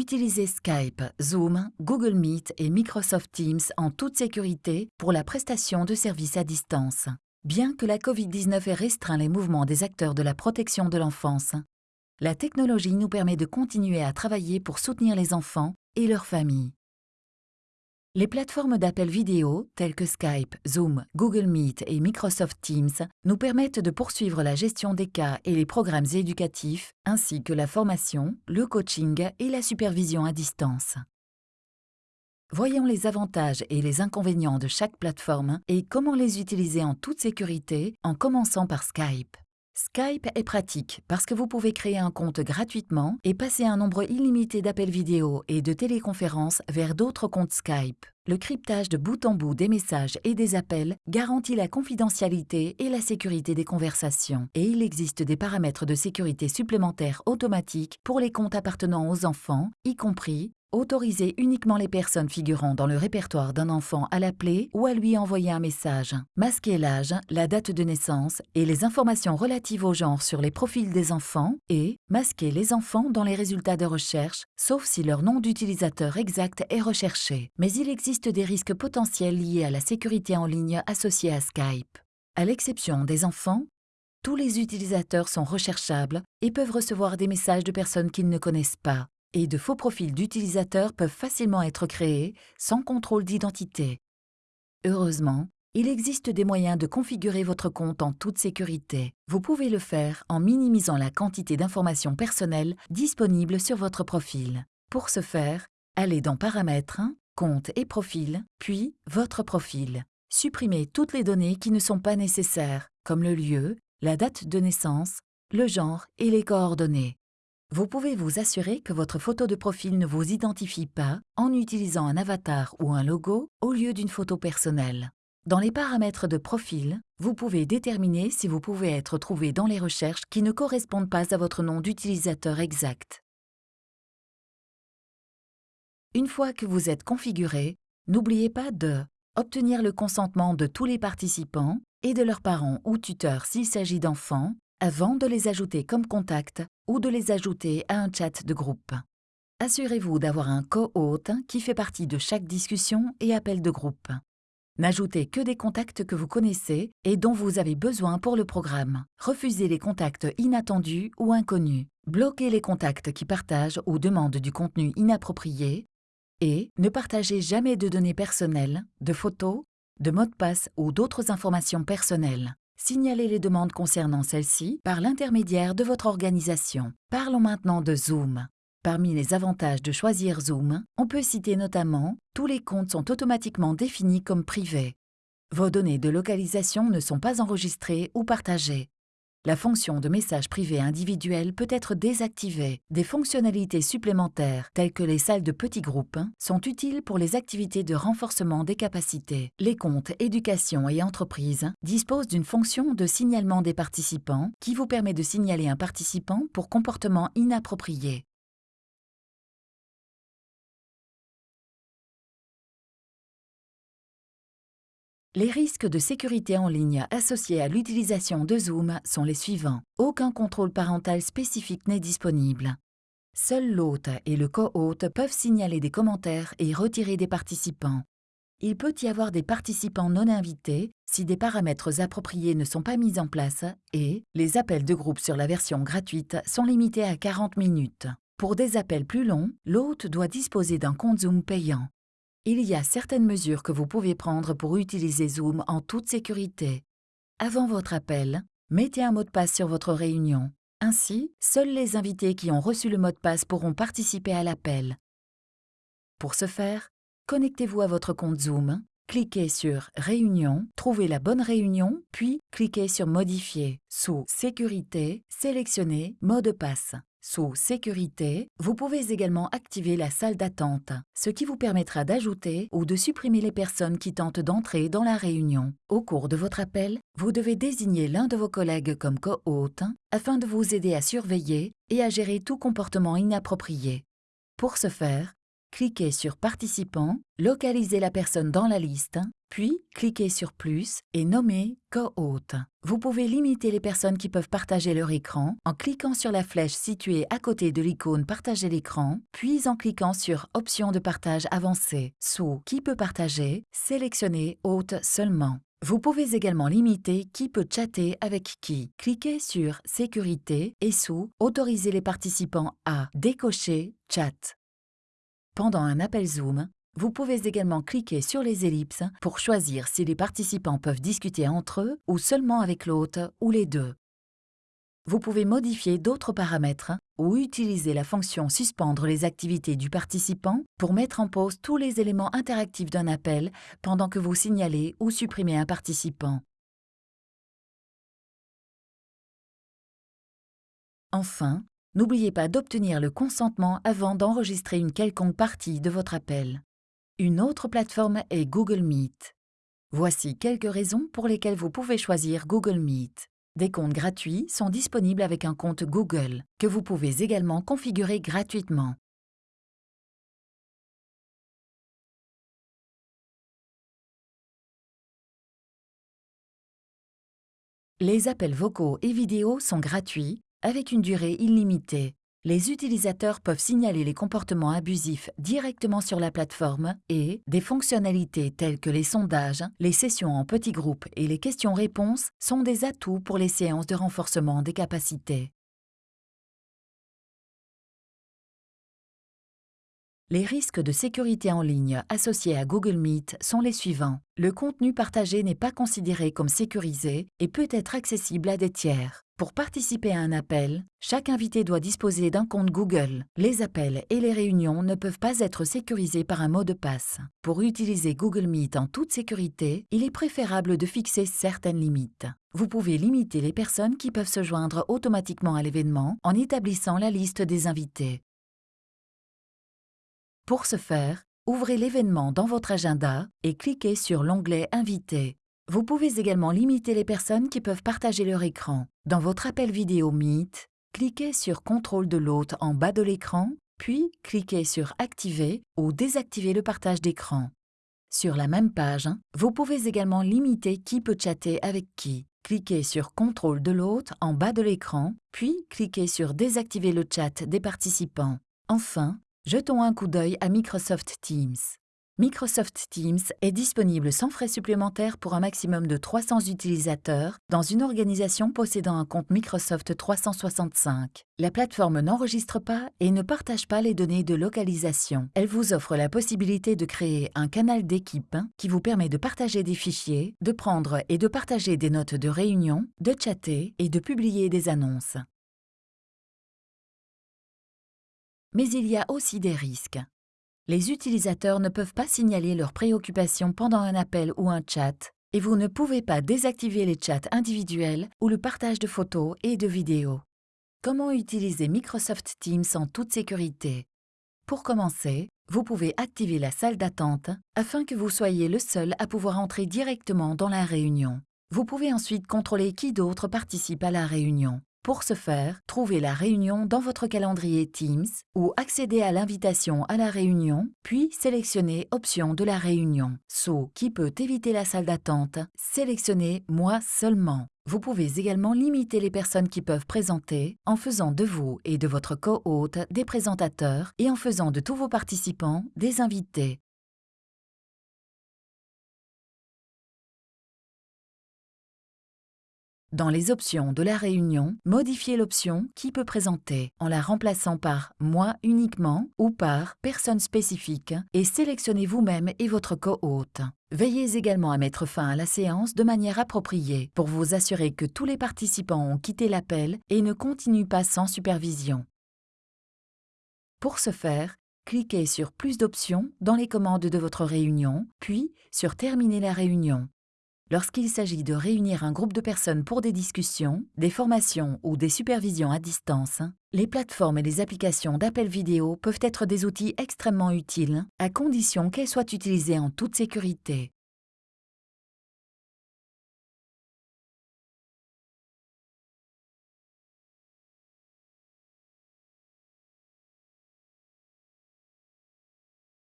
Utilisez Skype, Zoom, Google Meet et Microsoft Teams en toute sécurité pour la prestation de services à distance. Bien que la COVID-19 ait restreint les mouvements des acteurs de la protection de l'enfance, la technologie nous permet de continuer à travailler pour soutenir les enfants et leurs familles. Les plateformes d'appel vidéo telles que Skype, Zoom, Google Meet et Microsoft Teams nous permettent de poursuivre la gestion des cas et les programmes éducatifs, ainsi que la formation, le coaching et la supervision à distance. Voyons les avantages et les inconvénients de chaque plateforme et comment les utiliser en toute sécurité en commençant par Skype. Skype est pratique parce que vous pouvez créer un compte gratuitement et passer un nombre illimité d'appels vidéo et de téléconférences vers d'autres comptes Skype. Le cryptage de bout en bout des messages et des appels garantit la confidentialité et la sécurité des conversations. Et il existe des paramètres de sécurité supplémentaires automatiques pour les comptes appartenant aux enfants, y compris Autoriser uniquement les personnes figurant dans le répertoire d'un enfant à l'appeler ou à lui envoyer un message. Masquer l'âge, la date de naissance et les informations relatives au genre sur les profils des enfants et masquer les enfants dans les résultats de recherche, sauf si leur nom d'utilisateur exact est recherché. Mais il existe des risques potentiels liés à la sécurité en ligne associée à Skype. À l'exception des enfants, tous les utilisateurs sont recherchables et peuvent recevoir des messages de personnes qu'ils ne connaissent pas et de faux profils d'utilisateurs peuvent facilement être créés sans contrôle d'identité. Heureusement, il existe des moyens de configurer votre compte en toute sécurité. Vous pouvez le faire en minimisant la quantité d'informations personnelles disponibles sur votre profil. Pour ce faire, allez dans Paramètres, Compte et Profil, puis Votre profil. Supprimez toutes les données qui ne sont pas nécessaires, comme le lieu, la date de naissance, le genre et les coordonnées. Vous pouvez vous assurer que votre photo de profil ne vous identifie pas en utilisant un avatar ou un logo au lieu d'une photo personnelle. Dans les paramètres de profil, vous pouvez déterminer si vous pouvez être trouvé dans les recherches qui ne correspondent pas à votre nom d'utilisateur exact. Une fois que vous êtes configuré, n'oubliez pas de obtenir le consentement de tous les participants et de leurs parents ou tuteurs s'il s'agit d'enfants, avant de les ajouter comme contact ou de les ajouter à un chat de groupe. Assurez-vous d'avoir un co-hôte qui fait partie de chaque discussion et appel de groupe. N'ajoutez que des contacts que vous connaissez et dont vous avez besoin pour le programme. Refusez les contacts inattendus ou inconnus. Bloquez les contacts qui partagent ou demandent du contenu inapproprié. Et ne partagez jamais de données personnelles, de photos, de mots de passe ou d'autres informations personnelles. Signalez les demandes concernant celles-ci par l'intermédiaire de votre organisation. Parlons maintenant de Zoom. Parmi les avantages de choisir Zoom, on peut citer notamment tous les comptes sont automatiquement définis comme privés. Vos données de localisation ne sont pas enregistrées ou partagées. La fonction de message privé individuel peut être désactivée. Des fonctionnalités supplémentaires, telles que les salles de petits groupes, sont utiles pour les activités de renforcement des capacités. Les comptes éducation et entreprise disposent d'une fonction de signalement des participants qui vous permet de signaler un participant pour comportement inapproprié. Les risques de sécurité en ligne associés à l'utilisation de Zoom sont les suivants. Aucun contrôle parental spécifique n'est disponible. Seul l'hôte et le co-hôte peuvent signaler des commentaires et retirer des participants. Il peut y avoir des participants non invités si des paramètres appropriés ne sont pas mis en place et les appels de groupe sur la version gratuite sont limités à 40 minutes. Pour des appels plus longs, l'hôte doit disposer d'un compte Zoom payant. Il y a certaines mesures que vous pouvez prendre pour utiliser Zoom en toute sécurité. Avant votre appel, mettez un mot de passe sur votre réunion. Ainsi, seuls les invités qui ont reçu le mot de passe pourront participer à l'appel. Pour ce faire, connectez-vous à votre compte Zoom, cliquez sur Réunion, trouvez la bonne réunion, puis cliquez sur Modifier. Sous Sécurité, sélectionnez Mot de passe. Sous Sécurité, vous pouvez également activer la salle d'attente, ce qui vous permettra d'ajouter ou de supprimer les personnes qui tentent d'entrer dans la réunion. Au cours de votre appel, vous devez désigner l'un de vos collègues comme co-hôte afin de vous aider à surveiller et à gérer tout comportement inapproprié. Pour ce faire, cliquez sur Participants, localisez la personne dans la liste puis cliquez sur Plus et nommez Co-hôte. Vous pouvez limiter les personnes qui peuvent partager leur écran en cliquant sur la flèche située à côté de l'icône Partager l'écran, puis en cliquant sur Options de partage avancée. Sous Qui peut partager, sélectionnez Hôte seulement. Vous pouvez également limiter qui peut chatter avec qui. Cliquez sur Sécurité et sous Autoriser les participants à décocher Chat. Pendant un appel Zoom, vous pouvez également cliquer sur les ellipses pour choisir si les participants peuvent discuter entre eux ou seulement avec l'hôte ou les deux. Vous pouvez modifier d'autres paramètres ou utiliser la fonction Suspendre les activités du participant pour mettre en pause tous les éléments interactifs d'un appel pendant que vous signalez ou supprimez un participant. Enfin, n'oubliez pas d'obtenir le consentement avant d'enregistrer une quelconque partie de votre appel. Une autre plateforme est Google Meet. Voici quelques raisons pour lesquelles vous pouvez choisir Google Meet. Des comptes gratuits sont disponibles avec un compte Google, que vous pouvez également configurer gratuitement. Les appels vocaux et vidéos sont gratuits, avec une durée illimitée. Les utilisateurs peuvent signaler les comportements abusifs directement sur la plateforme et des fonctionnalités telles que les sondages, les sessions en petits groupes et les questions-réponses sont des atouts pour les séances de renforcement des capacités. Les risques de sécurité en ligne associés à Google Meet sont les suivants. Le contenu partagé n'est pas considéré comme sécurisé et peut être accessible à des tiers. Pour participer à un appel, chaque invité doit disposer d'un compte Google. Les appels et les réunions ne peuvent pas être sécurisés par un mot de passe. Pour utiliser Google Meet en toute sécurité, il est préférable de fixer certaines limites. Vous pouvez limiter les personnes qui peuvent se joindre automatiquement à l'événement en établissant la liste des invités. Pour ce faire, ouvrez l'événement dans votre agenda et cliquez sur l'onglet Invités. Vous pouvez également limiter les personnes qui peuvent partager leur écran. Dans votre appel vidéo Meet, cliquez sur Contrôle de l'hôte en bas de l'écran, puis cliquez sur Activer ou désactiver le partage d'écran. Sur la même page, vous pouvez également limiter qui peut chatter avec qui. Cliquez sur Contrôle de l'hôte en bas de l'écran, puis cliquez sur Désactiver le chat des participants. Enfin, jetons un coup d'œil à Microsoft Teams. Microsoft Teams est disponible sans frais supplémentaires pour un maximum de 300 utilisateurs dans une organisation possédant un compte Microsoft 365. La plateforme n'enregistre pas et ne partage pas les données de localisation. Elle vous offre la possibilité de créer un canal d'équipe qui vous permet de partager des fichiers, de prendre et de partager des notes de réunion, de chatter et de publier des annonces. Mais il y a aussi des risques les utilisateurs ne peuvent pas signaler leurs préoccupations pendant un appel ou un chat, et vous ne pouvez pas désactiver les chats individuels ou le partage de photos et de vidéos. Comment utiliser Microsoft Teams en toute sécurité? Pour commencer, vous pouvez activer la salle d'attente afin que vous soyez le seul à pouvoir entrer directement dans la réunion. Vous pouvez ensuite contrôler qui d'autre participe à la réunion. Pour ce faire, trouvez la réunion dans votre calendrier Teams ou accédez à l'invitation à la réunion, puis sélectionnez Options de la réunion. Sous Qui peut éviter la salle d'attente, sélectionnez Moi seulement. Vous pouvez également limiter les personnes qui peuvent présenter en faisant de vous et de votre co-hôte des présentateurs et en faisant de tous vos participants des invités. Dans les options de la réunion, modifiez l'option Qui peut présenter en la remplaçant par Moi uniquement ou par Personne spécifique et sélectionnez vous-même et votre co-hôte. Veillez également à mettre fin à la séance de manière appropriée pour vous assurer que tous les participants ont quitté l'appel et ne continuent pas sans supervision. Pour ce faire, cliquez sur Plus d'options dans les commandes de votre réunion, puis sur Terminer la réunion. Lorsqu'il s'agit de réunir un groupe de personnes pour des discussions, des formations ou des supervisions à distance, les plateformes et les applications d'appel vidéo peuvent être des outils extrêmement utiles, à condition qu'elles soient utilisées en toute sécurité.